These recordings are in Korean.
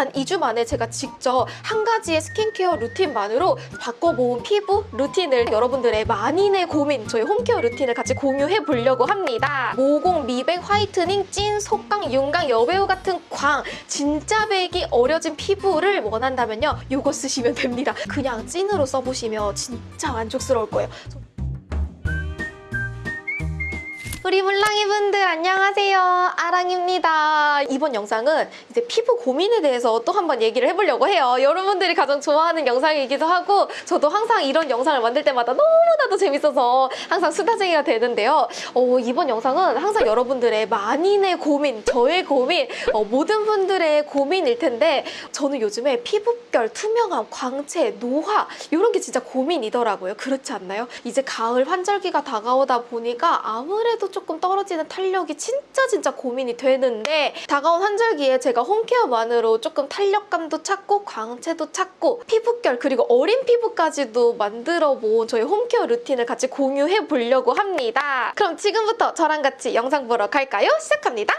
단 2주 만에 제가 직접 한 가지의 스킨케어 루틴만으로 바꿔본 피부 루틴을 여러분들의 만인의 고민 저희 홈케어 루틴을 같이 공유해 보려고 합니다. 모공, 미백, 화이트닝, 찐, 속광, 윤광, 여배우 같은 광 진짜 배기 어려진 피부를 원한다면요. 이거 쓰시면 됩니다. 그냥 찐으로 써보시면 진짜 만족스러울 거예요. 우리 물랑이 분들 안녕하세요. 아랑입니다. 이번 영상은 이제 피부 고민에 대해서 또 한번 얘기를 해보려고 해요. 여러분들이 가장 좋아하는 영상이기도 하고 저도 항상 이런 영상을 만들 때마다 너무나도 재밌어서 항상 수다쟁이가 되는데요. 어, 이번 영상은 항상 여러분들의 만인의 고민, 저의 고민, 어, 모든 분들의 고민일 텐데 저는 요즘에 피부결, 투명함, 광채, 노화 이런 게 진짜 고민이더라고요. 그렇지 않나요? 이제 가을 환절기가 다가오다 보니까 아무래도 조금 떨어지는 탄력이 진짜 진짜 고민이 되는데 다가온 환절기에 제가 홈케어만으로 조금 탄력감도 찾고 광채도 찾고 피부결 그리고 어린 피부까지도 만들어 본 저희 홈케어 루틴을 같이 공유해 보려고 합니다. 그럼 지금부터 저랑 같이 영상 보러 갈까요? 시작합니다.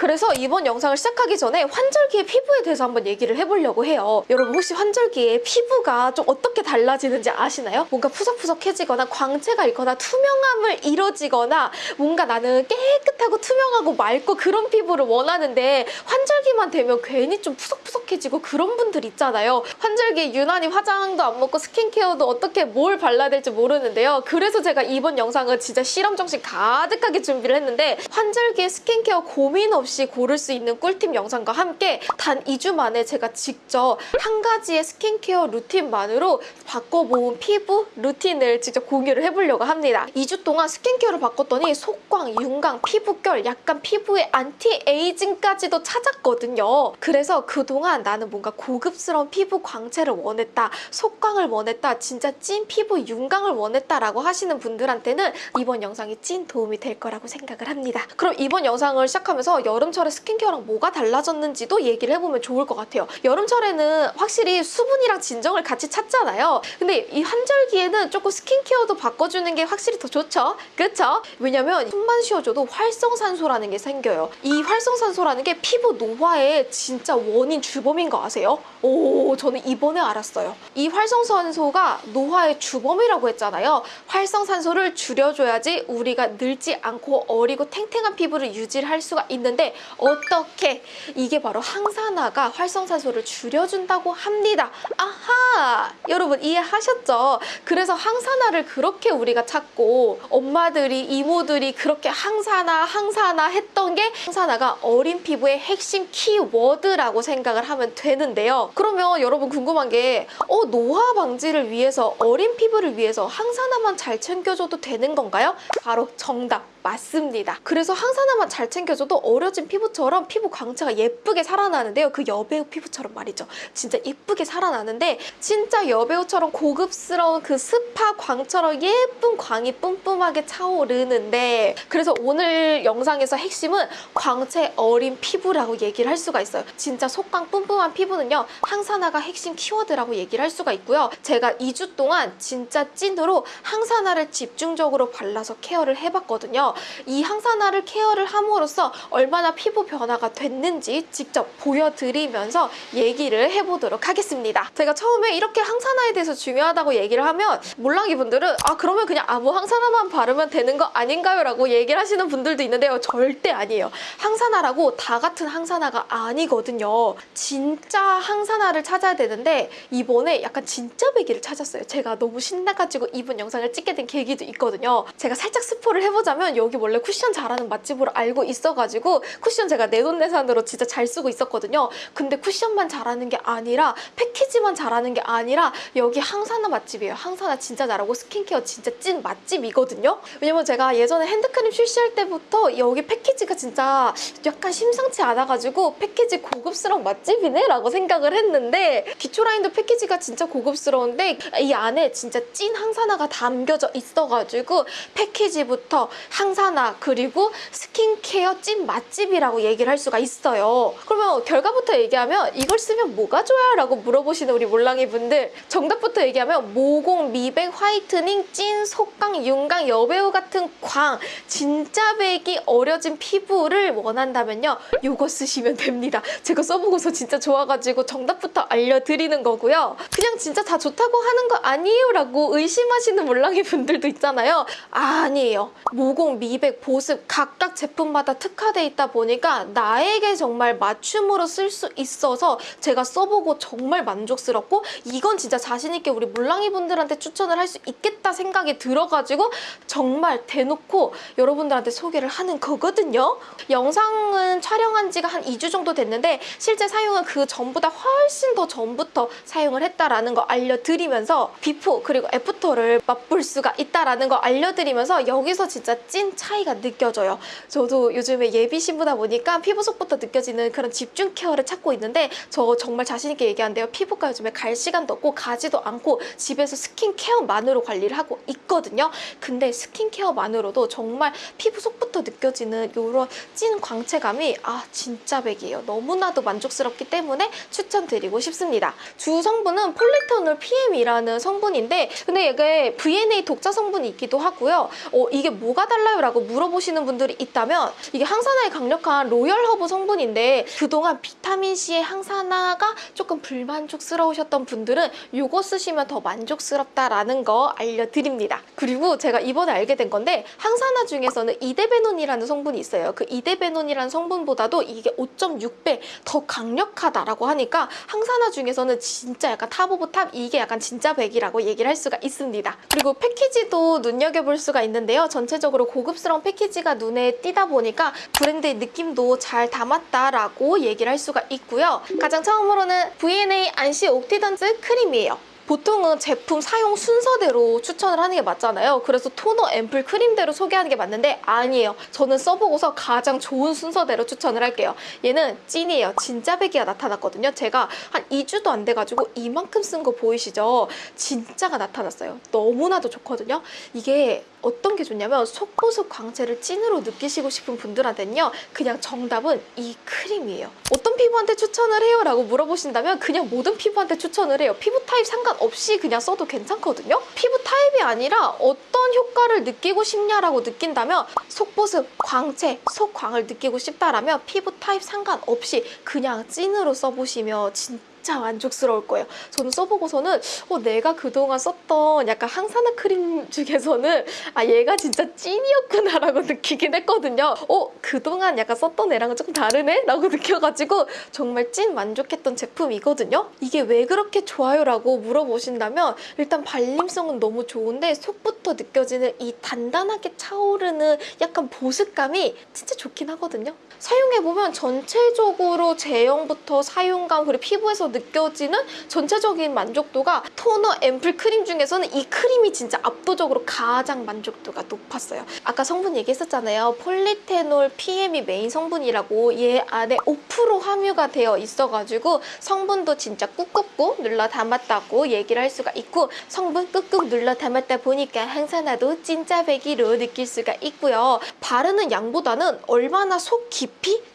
그래서 이번 영상을 시작하기 전에 환절기의 피부에 대해서 한번 얘기를 해보려고 해요. 여러분 혹시 환절기에 피부가 좀 어떻게 달라지는지 아시나요? 뭔가 푸석푸석해지거나 광채가 있거나 투명함을 잃어지거나 뭔가 나는 깨끗하고 투명하고 맑고 그런 피부를 원하는데 환절기만 되면 괜히 좀 푸석푸석해지고 그런 분들 있잖아요. 환절기에 유난히 화장도 안 먹고 스킨케어도 어떻게 뭘 발라야 될지 모르는데요. 그래서 제가 이번 영상은 진짜 실험 정신 가득하게 준비를 했는데 환절기에 스킨케어 고민 없이 고를 수 있는 꿀팁 영상과 함께 단 2주 만에 제가 직접 한 가지의 스킨케어 루틴만으로 바꿔본 피부 루틴을 직접 공유를 해보려고 합니다. 2주 동안 스킨케어를 바꿨더니 속광, 윤광, 피부결, 약간 피부의 anti-aging까지도 찾았거든요. 그래서 그동안 나는 뭔가 고급스러운 피부 광채를 원했다, 속광을 원했다, 진짜 찐 피부 윤광을 원했다라고 하시는 분들한테는 이번 영상이 찐 도움이 될 거라고 생각을 합니다. 그럼 이번 영상을 시작하면서 여름철에 스킨케어랑 뭐가 달라졌는지도 얘기를 해보면 좋을 것 같아요. 여름철에는 확실히 수분이랑 진정을 같이 찾잖아요. 근데 이 환절기에는 조금 스킨케어도 바꿔주는 게 확실히 더 좋죠? 그쵸? 왜냐면 숨만 쉬어줘도 활성산소라는 게 생겨요. 이 활성산소라는 게 피부 노화의 진짜 원인 주범인 거 아세요? 오, 저는 이번에 알았어요. 이 활성산소가 노화의 주범이라고 했잖아요. 활성산소를 줄여줘야지 우리가 늙지 않고 어리고 탱탱한 피부를 유지할 수가 있는데 어떻게? 이게 바로 항산화가 활성산소를 줄여준다고 합니다. 아하! 여러분 이해하셨죠? 그래서 항산화를 그렇게 우리가 찾고 엄마들이 이모들이 그렇게 항산화 항산화 했던 게 항산화가 어린 피부의 핵심 키워드라고 생각을 하면 되는데요. 그러면 여러분 궁금한 게 어, 노화 방지를 위해서 어린 피부를 위해서 항산화만 잘 챙겨줘도 되는 건가요? 바로 정답 맞습니다. 그래서 항산화만 잘 챙겨줘도 어려진 피부처럼 피부 광채가 예쁘게 살아나는데요. 그 여배우 피부처럼 말이죠. 진짜 예쁘게 살아나는데 진짜 여배우처럼 고급스러운 그 스파 광처럼 예쁜 광이 뿜뿜하게 차오르는데 그래서 오늘 영상에서 핵심은 광채 어린 피부라고 얘기를 할 수가 있어요. 진짜 속광 뿜뿜한 피부는요. 항산화가 핵심 키워드라고 얘기를 할 수가 있고요. 제가 2주 동안 진짜 찐으로 항산화를 집중적으로 발라서 케어를 해봤거든요. 이 항산화를 케어를 함으로써 얼마나 피부 변화가 됐는지 직접 보여드리면서 얘기를 해보도록 하겠습니다. 제가 처음에 이렇게 항산화에 대해서 중요하다고 얘기를 하면 몰랑이 분들은 아 그러면 그냥 아무 항산화만 바르면 되는 거 아닌가요? 라고 얘기를 하시는 분들도 있는데요. 절대 아니에요. 항산화라고 다 같은 항산화가 아니거든요. 진짜 항산화를 찾아야 되는데 이번에 약간 진짜 배기를 찾았어요. 제가 너무 신나가지고 이번 영상을 찍게 된 계기도 있거든요. 제가 살짝 스포를 해보자면 여기 원래 쿠션 잘하는 맛집으로 알고 있어가지고 쿠션 제가 내돈내산으로 진짜 잘 쓰고 있었거든요. 근데 쿠션만 잘하는 게 아니라 패키지만 잘하는 게 아니라 여기 항산화 맛집이에요. 항산화 진짜 잘하고 스킨케어 진짜 찐 맛집이거든요. 왜냐면 제가 예전에 핸드크림 출시할 때부터 여기 패키지가 진짜 약간 심상치 않아가지고 패키지 고급스러운 맛집이네 라고 생각을 했는데 기초 라인도 패키지가 진짜 고급스러운데 이 안에 진짜 찐 항산화가 담겨져 있어가지고 패키지부터 항 항산화 그리고 스킨케어 찐 맛집이라고 얘기를 할 수가 있어요. 그러면 결과부터 얘기하면 이걸 쓰면 뭐가 좋아요? 라고 물어보시는 우리 몰랑이 분들 정답부터 얘기하면 모공, 미백, whitening, 찐, 속광, 윤광, 여배우 같은 광 진짜 배기 어려진 피부를 원한다면요 이거 쓰시면 됩니다. 제가 써보고서 진짜 좋아가지고 정답부터 알려드리는 거고요. 그냥 진짜 다 좋다고 하는 거 아니에요? 라고 의심하시는 몰랑이 분들도 있잖아요. 아니에요. 모공, 미백, 보습 각각 제품마다 특화돼 있다 보니까 나에게 정말 맞춤으로 쓸 수 있어서 제가 써보고 정말 만족스럽고 이건 진짜 자신 있게 우리 몰랑이 분들한테 추천을 할 수 있겠다 생각이 들어가지고 정말 대놓고 여러분들한테 소개를 하는 거거든요. 영상은 촬영한 지가 한 2주 정도 됐는데 실제 사용은 그 전보다 훨씬 더 전부터 사용을 했다라는 거 알려드리면서 before 그리고 after를 맛볼 수가 있다라는 거 알려드리면서 여기서 진짜 찐 차이가 느껴져요. 저도 요즘에 예비 신부다 보니까 피부 속부터 느껴지는 그런 집중 케어를 찾고 있는데 저 정말 자신 있게 얘기하는데요. 피부과 요즘에 갈 시간도 없고 가지도 않고 집에서 스킨케어만으로 관리를 하고 있거든요. 근데 스킨케어만으로도 정말 피부 속부터 느껴지는 이런 찐 광채감이 아 진짜배기예요. 너무나도 만족스럽기 때문에 추천드리고 싶습니다. 주 성분은 폴리테놀 PM이라는 성분인데 근데 이게 V&A 독자 성분이 있기도 하고요. 어, 이게 뭐가 달라요? 라고 물어보시는 분들이 있다면 이게 항산화에 강력한 로열 허브 성분인데 그동안 비타민C의 항산화가 조금 불만족스러우셨던 분들은 이거 쓰시면 더 만족스럽다라는 거 알려드립니다. 그리고 제가 이번에 알게 된 건데 항산화 중에서는 이데베논이라는 성분이 있어요. 그 이데베논이라는 성분보다도 이게 5.6배 더 강력하다라고 하니까 항산화 중에서는 진짜 약간 top of top 이게 약간 진짜배기라고 얘기를 할 수가 있습니다. 그리고 패키지도 눈여겨볼 수가 있는데요. 전체적으로 고급스러운 패키지가 눈에 띄다 보니까 브랜드의 느낌도 잘 담았다라고 얘기를 할 수가 있고요. 가장 처음으로는 V&A Antioxidants 크림이에요. 보통은 제품 사용 순서대로 추천을 하는 게 맞잖아요. 그래서 토너, 앰플, 크림대로 소개하는 게 맞는데 아니에요. 저는 써보고서 가장 좋은 순서대로 추천을 할게요. 얘는 찐이에요. 진짜배기가 나타났거든요. 제가 한 2주도 안 돼가지고 이만큼 쓴 거 보이시죠? 진짜가 나타났어요. 너무나도 좋거든요. 이게 어떤 게 좋냐면 속보습 광채를 찐으로 느끼시고 싶은 분들한테는요. 그냥 정답은 이 크림이에요. 어떤 피부한테 추천을 해요? 라고 물어보신다면 그냥 모든 피부한테 추천을 해요. 피부 타입 상관없이 그냥 써도 괜찮거든요. 피부 타입이 아니라 어떤 효과를 느끼고 싶냐라고 느낀다면 속보습, 광채, 속광을 느끼고 싶다라면 피부 타입 상관없이 그냥 찐으로 써보시면 진짜 진짜 만족스러울 거예요. 저는 써보고서는 어, 내가 그동안 썼던 약간 항산화 크림 중에서는 아 얘가 진짜 찐이었구나라고 느끼긴 했거든요. 어 그동안 약간 썼던 애랑은 조금 다르네? 라고 느껴가지고 정말 찐 만족했던 제품이거든요. 이게 왜 그렇게 좋아요? 라고 물어보신다면 일단 발림성은 너무 좋은데 속부터 느껴지는 이 단단하게 차오르는 약간 보습감이 진짜 좋긴 하거든요. 사용해보면 전체적으로 제형부터 사용감 그리고 피부에서 느껴지는 전체적인 만족도가 토너, 앰플, 크림 중에서는 이 크림이 진짜 압도적으로 가장 만족도가 높았어요. 아까 성분 얘기했었잖아요. 폴리테놀 PM이 메인 성분이라고 얘 안에 5% 함유가 되어 있어가지고 성분도 진짜 꾹꾹꾹 눌러 담았다고 얘기를 할 수가 있고 성분 꾹꾹 눌러 담았다 보니까 항산화도 진짜배기로 느낄 수가 있고요. 바르는 양보다는 얼마나 속 깊이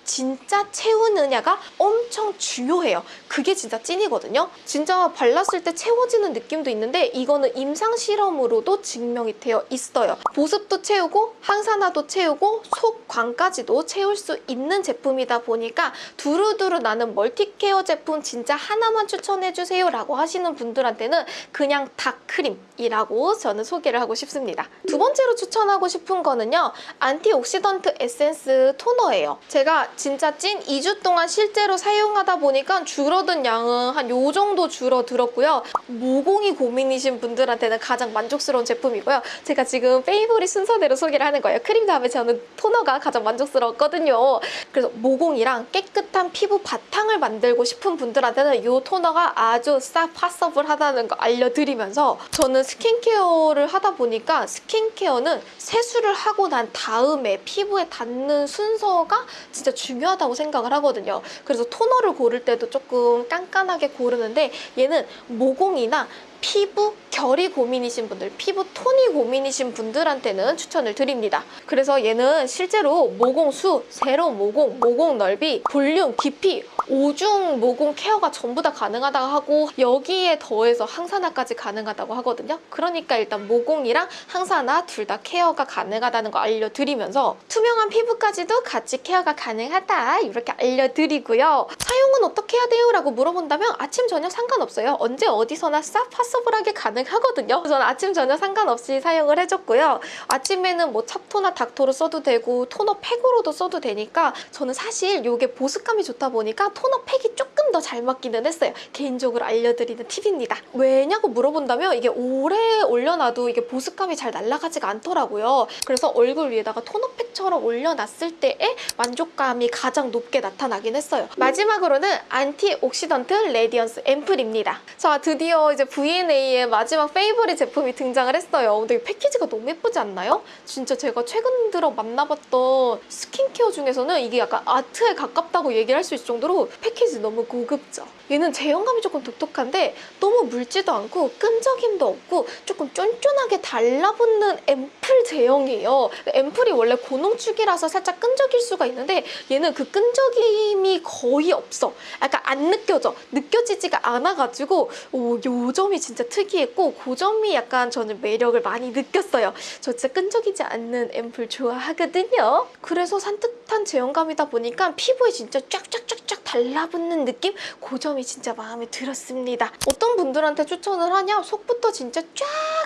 진짜 채우느냐가 엄청 중요해요. 그게 진짜 찐이거든요. 진짜 발랐을 때 채워지는 느낌도 있는데 이거는 임상 실험으로도 증명이 되어 있어요. 보습도 채우고 항산화도 채우고 속광까지도 채울 수 있는 제품이다 보니까 두루두루 나는 멀티케어 제품 진짜 하나만 추천해주세요 라고 하시는 분들한테는 그냥 닥크림이라고 저는 소개를 하고 싶습니다. 두 번째로 추천하고 싶은 거는요. antioxidant 에센스 토너예요. 제가 진짜 찐 2주 동안 실제로 사용하다 보니까 줄어든 양은 한 요 정도 줄어들었고요. 모공이 고민이신 분들한테는 가장 만족스러운 제품이고요. 제가 지금 favorite 순서대로 소개를 하는 거예요. 크림 다음에 저는 토너가 가장 만족스러웠거든요. 그래서 모공이랑 깨끗한 피부 바탕을 만들고 싶은 분들한테는 이 토너가 아주 싹 possible하다는 거 알려드리면서 저는 스킨케어를 하다 보니까 스킨케어는 세수를 하고 난 다음에 피부에 닿는 순서가 진짜 중요하다고 생각을 하거든요. 그래서 토너를 고를 때도 조금 깐깐하게 고르는데 얘는 모공이나 피부 결이 고민이신 분들, 피부 톤이 고민이신 분들한테는 추천을 드립니다. 그래서 얘는 실제로 모공 수, 세로 모공, 모공 넓이, 볼륨, 깊이, 오중 모공 케어가 전부 다 가능하다고 하고 여기에 더해서 항산화까지 가능하다고 하거든요. 그러니까 일단 모공이랑 항산화 둘 다 케어가 가능하다는 거 알려드리면서 투명한 피부까지도 같이 케어가 가능하다 이렇게 알려드리고요. 사용은 어떻게 해야 돼요? 라고 물어본다면 아침 저녁 상관없어요. 언제 어디서나 싹 possible하게 가능하거든요. 저는 아침 저녁 상관없이 사용을 해줬고요. 아침에는 뭐 챱토나 닥토로 써도 되고 토너 팩으로도 써도 되니까 저는 사실 이게 보습감이 좋다 보니까 토너 팩이 조금 더 잘 맞기는 했어요. 개인적으로 알려드리는 팁입니다. 왜냐고 물어본다면 이게 오래 올려놔도 이게 보습감이 잘 날아가지가 않더라고요. 그래서 얼굴 위에다가 토너 팩처럼 올려놨을 때의 만족감이 가장 높게 나타나긴 했어요. 마지막으로는 antioxidant radiance 앰플입니다. 자, 드디어 이제 V&A의 마지막 favorite 제품이 등장을 했어요. 근데 이 패키지가 너무 예쁘지 않나요? 진짜 제가 최근 들어 만나봤던 스킨케어 중에서는 이게 약간 아트에 가깝다고 얘기를 할 수 있을 정도로 패키지 너무 고급져. 얘는 제형감이 조금 독특한데 너무 묽지도 않고 끈적임도 없고 조금 쫀쫀하게 달라붙는 앰플 제형이에요. 앰플이 원래 고농축이라서 살짝 끈적일 수가 있는데 얘는 그 끈적임이 거의 없어. 약간 안 느껴져. 느껴지지가 않아가지고 오, 요 점이 진짜 특이했고 그 점이 약간 저는 매력을 많이 느꼈어요. 저 진짜 끈적이지 않는 앰플 좋아하거든요. 그래서 산뜻한 제형감이다 보니까 피부에 진짜 쫙쫙쫙쫙 달라붙는 느낌? 그 점이 진짜 마음에 들었습니다. 어떤 분들한테 추천을 하냐? 속부터 진짜 쫙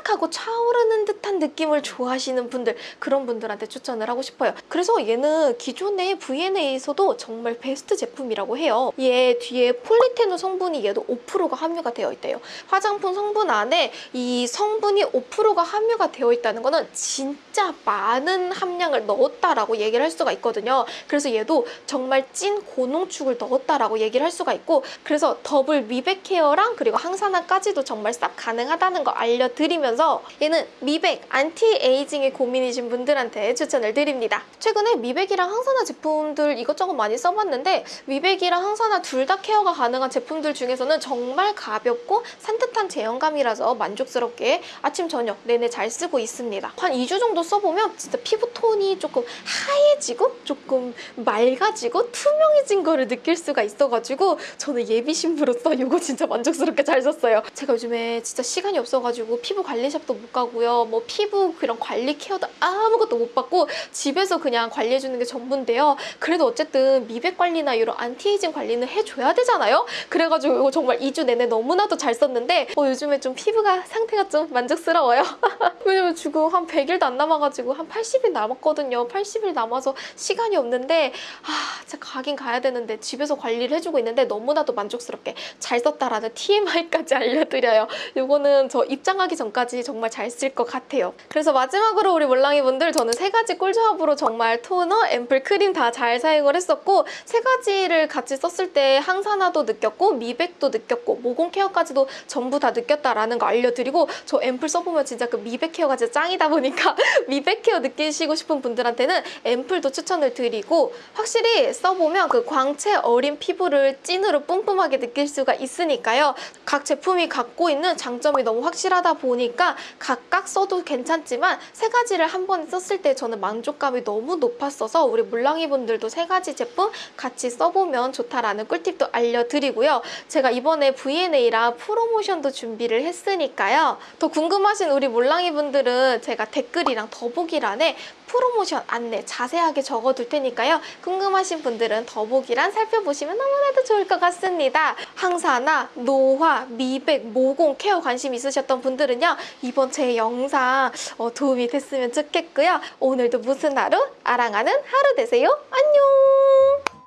하고 차오르는 듯한 느낌을 좋아하시는 분들 그런 분들한테 추천을 하고 싶어요. 그래서 얘는 기존의 V&A에서도 정말 베스트 제품이라고 해요. 얘 뒤에 폴리페놀 성분이 얘도 5%가 함유가 되어 있대요. 화장품 성분 안에 이 성분이 5%가 함유가 되어 있다는 거는 진짜 많은 함량을 넣었다라고 얘기를 할 수가 있거든요. 그래서 얘도 정말 찐 고농축을 넣었다라고 얘기를 할 수가 있고 그래서 더블 미백 케어랑 그리고 항산화까지도 정말 싹 가능하다는 거 알려드리면서 얘는 미백, 안티에이징에 고민이신 분들한테 추천을 드립니다. 최근에 미백이랑 항산화 제품들 이것저것 많이 써봤는데 미백이랑 항산화 둘 다 케어가 가능한 제품들 중에서는 정말 가볍고 산뜻한 제형감이라서 만족스럽게 아침 저녁 내내 잘 쓰고 있습니다. 한 2주 정도 써보면 진짜 피부 톤이 조금 하얘지고 조금 맑아지고 투명해진 거를 느낄 수가 있어가지고 저는 예비 신부로서 이거 진짜 만족스럽게 잘 썼어요. 제가 요즘에 진짜 시간이 없어가지고 피부 관리샵도 못 가고요. 뭐 피부 그런 관리 케어도 아무것도 못 받고 집에서 그냥 관리해주는 게 전부인데요. 그래도 어쨌든 미백 관리나 이런 안티에이징 관리는 해줘야 되잖아요. 그래가지고 이거 정말 2주 내내 너무나도 잘 썼는데 어, 요즘에 좀 피부가 상태가 좀 만족스러워요. 왜냐면 지금 한 100일도 안 남아가지고 한 80일 남았거든요. 80일 남아서 시간이 없는데 아 진짜 가긴 가야 되는데 집에서 관리를 해주고 있는데 너무나도 만족스럽게 잘 썼다라는 TMI까지 알려드려요. 이거는 저 입장하기 전까지 정말 잘 쓸 것 같아요. 그래서 마지막으로 우리 몰랑이 분들 저는 세 가지 꿀조합으로 정말 토너, 앰플, 크림 다 잘 사용을 했었고 세 가지를 같이 썼을 때 항산화도 느꼈고 미백도 느꼈고 모공 케어까지도 전부 다 느꼈다라는 거 알려드리고 저 앰플 써보면 진짜 그 미백 케어가 진짜 짱이다 보니까 미백 케어 느끼시고 싶은 분들한테는 앰플도 추천을 드리고 확실히 써보면 그 광채 어린 피부를 찐으로 뿜뿜하게 느낄 수가 있으니까요. 각 제품이 갖고 있는 장점이 너무 확실하다 보니까 각각 써도 괜찮지만 세 가지를 한 번에 썼을 때 저는 만족감이 너무 높았어서 우리 몰랑이 분들도 세 가지 제품 같이 써보면 좋다라는 꿀팁도 알려드리고요. 제가 이번에 V&A랑 프로모션도 준비를 했으니까요. 더 궁금하신 우리 몰랑이 분들은 제가 댓글이랑 더보기란에 프로모션 안내 자세하게 적어둘 테니까요. 궁금하신 분들은 더보기란 살펴보시면 너무나도 좋을 것 같습니다. 항산화, 노화, 미백, 모공 케어 관심 있으셨던 분들은요. 이번 제 영상 어, 도움이 됐으면 좋겠고요. 오늘도 무슨 하루? 아랑하는 하루 되세요. 안녕!